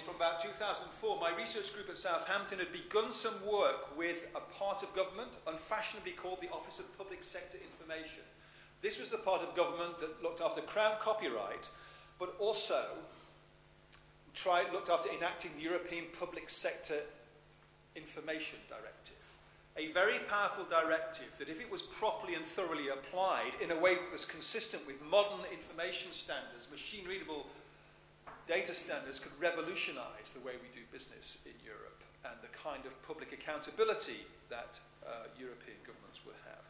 from about 2004, my research group at Southampton had begun some work with a part of government, unfashionably called the Office of Public Sector Information. This was the part of government that looked after crown copyright, but also tried, looked after enacting the European Public Sector Information Directive. A very powerful directive that if it was properly and thoroughly applied in a way that was consistent with modern information standards, machine readable data standards could revolutionize the way we do business in Europe and the kind of public accountability that uh, European governments would have.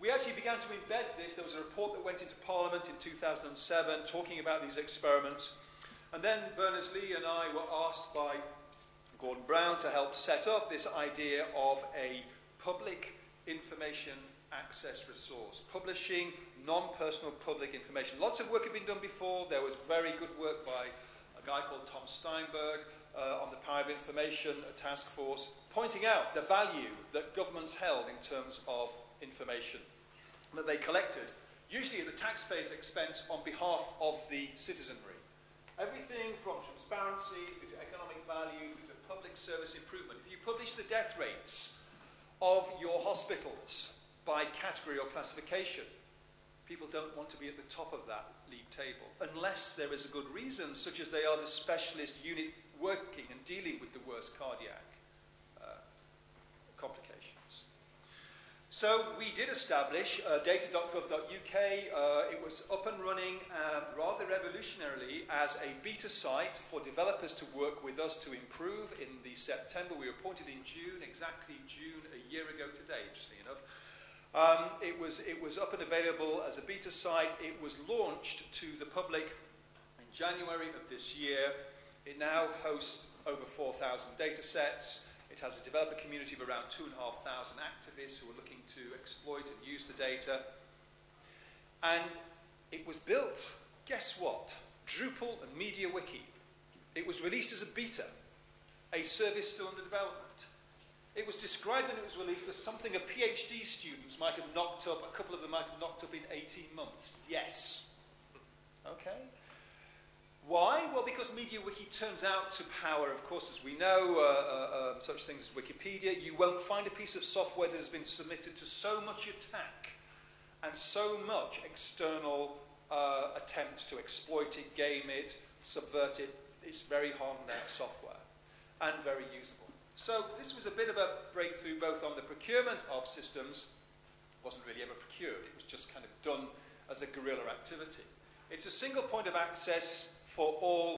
We actually began to embed this. There was a report that went into Parliament in 2007 talking about these experiments. And then Berners-Lee and I were asked by Gordon Brown to help set up this idea of a public information access resource, publishing non-personal public information. Lots of work had been done before. There was very good work by a guy called Tom Steinberg uh, on the Power of Information Task Force, pointing out the value that governments held in terms of information that they collected, usually at the taxpayer's expense on behalf of the citizenry. Everything from transparency to economic value, to public service improvement. If you publish the death rates of your hospitals by category or classification, people don't want to be at the top of that league table unless there is a good reason, such as they are the specialist unit working and dealing with the worst cardiac uh, complications. So we did establish uh, data.gov.uk. Uh, it was up and running um, rather revolutionarily as a beta site for developers to work with us to improve. In the September, we were appointed in June, exactly June a year ago today, interestingly enough. Um, it, was, it was up and available as a beta site. It was launched to the public in January of this year. It now hosts over 4,000 data sets. It has a developer community of around 2,500 activists who are looking to exploit and use the data. And it was built, guess what? Drupal and MediaWiki. It was released as a beta, a service still under development. It was described when it was released as something a PhD students might have knocked up, a couple of them might have knocked up in 18 months. Yes. Okay. Why? Well, because MediaWiki turns out to power, of course, as we know, uh, uh, um, such things as Wikipedia. You won't find a piece of software that has been submitted to so much attack and so much external uh, attempt to exploit it, game it, subvert it. It's very out software and very usable. So this was a bit of a breakthrough both on the procurement of systems. It wasn't really ever procured. It was just kind of done as a guerrilla activity. It's a single point of access for all